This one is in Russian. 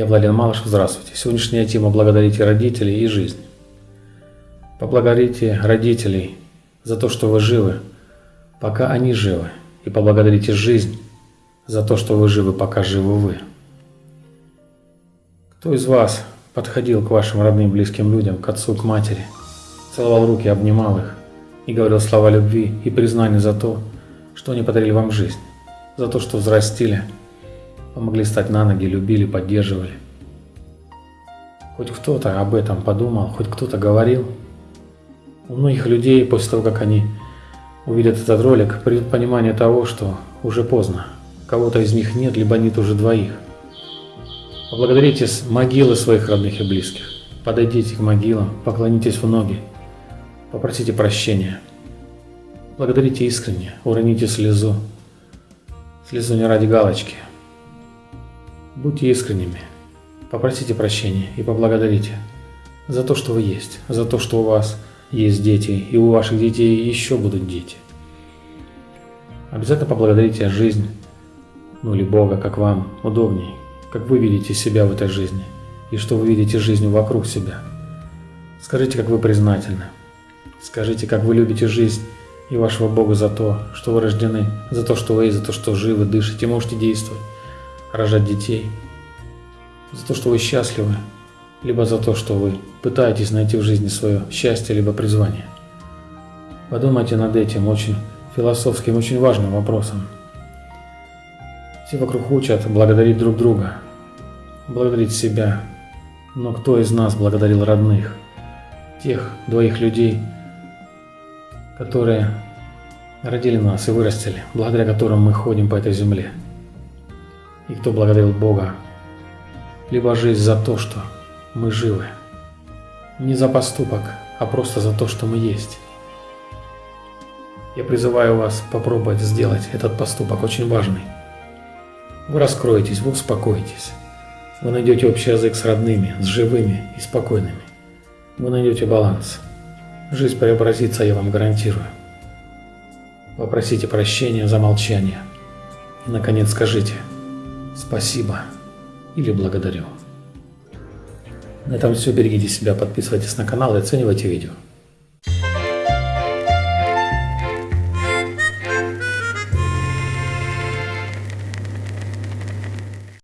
Я Владимир Малышев, здравствуйте. Сегодняшняя тема «Благодарите родителей и жизнь». Поблагодарите родителей за то, что вы живы, пока они живы, и поблагодарите жизнь за то, что вы живы, пока живы вы. Кто из вас подходил к вашим родным близким людям, к отцу, к матери, целовал руки, обнимал их и говорил слова любви и признания за то, что они подарили вам жизнь, за то, что взрастили – помогли стать на ноги, любили, поддерживали. Хоть кто-то об этом подумал, хоть кто-то говорил. У многих людей после того, как они увидят этот ролик, придет понимание того, что уже поздно. Кого-то из них нет, либо нет уже двоих. Поблагодарите могилы своих родных и близких. Подойдите к могилам, поклонитесь в ноги, попросите прощения. Благодарите искренне, уроните слезу. Слезу не ради галочки, Будьте искренними, попросите прощения и поблагодарите за то, что вы есть, за то, что у вас есть дети, и у ваших детей еще будут дети. Обязательно поблагодарите жизнь, ну или Бога, как вам удобней, как вы видите себя в этой жизни, и что вы видите жизнь вокруг себя. Скажите, как вы признательны. Скажите, как вы любите жизнь и вашего Бога за то, что вы рождены, за то, что вы есть, за то, что живы, дышите, можете действовать рожать детей, за то, что вы счастливы, либо за то, что вы пытаетесь найти в жизни свое счастье, либо призвание. Подумайте над этим очень философским, очень важным вопросом. Все вокруг учат благодарить друг друга, благодарить себя. Но кто из нас благодарил родных, тех двоих людей, которые родили нас и вырастили, благодаря которым мы ходим по этой земле? и кто благодарил Бога, либо жизнь за то, что мы живы. Не за поступок, а просто за то, что мы есть. Я призываю вас попробовать сделать этот поступок, очень важный. Вы раскроетесь, вы успокоитесь. Вы найдете общий язык с родными, с живыми и спокойными. Вы найдете баланс. Жизнь преобразится, я вам гарантирую. Попросите прощения за молчание. И, наконец, скажите – спасибо или благодарю. На этом все. Берегите себя, подписывайтесь на канал и оценивайте видео.